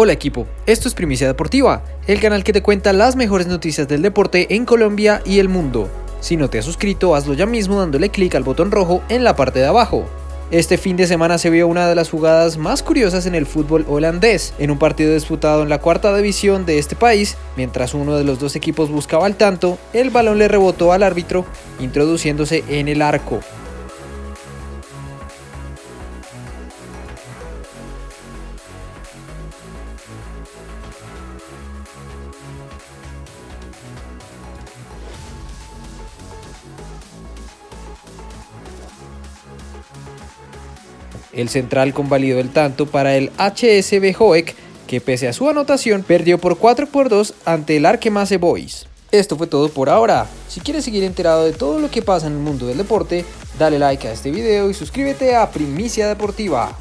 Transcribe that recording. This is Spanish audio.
Hola equipo, esto es Primicia Deportiva, el canal que te cuenta las mejores noticias del deporte en Colombia y el mundo. Si no te has suscrito, hazlo ya mismo dándole clic al botón rojo en la parte de abajo. Este fin de semana se vio una de las jugadas más curiosas en el fútbol holandés, en un partido disputado en la cuarta división de este país, mientras uno de los dos equipos buscaba el tanto, el balón le rebotó al árbitro, introduciéndose en el arco. El central convalidó el tanto para el HSB Hoek, que pese a su anotación perdió por 4 por 2 ante el Arkemasse Boys. Esto fue todo por ahora. Si quieres seguir enterado de todo lo que pasa en el mundo del deporte, dale like a este video y suscríbete a Primicia Deportiva.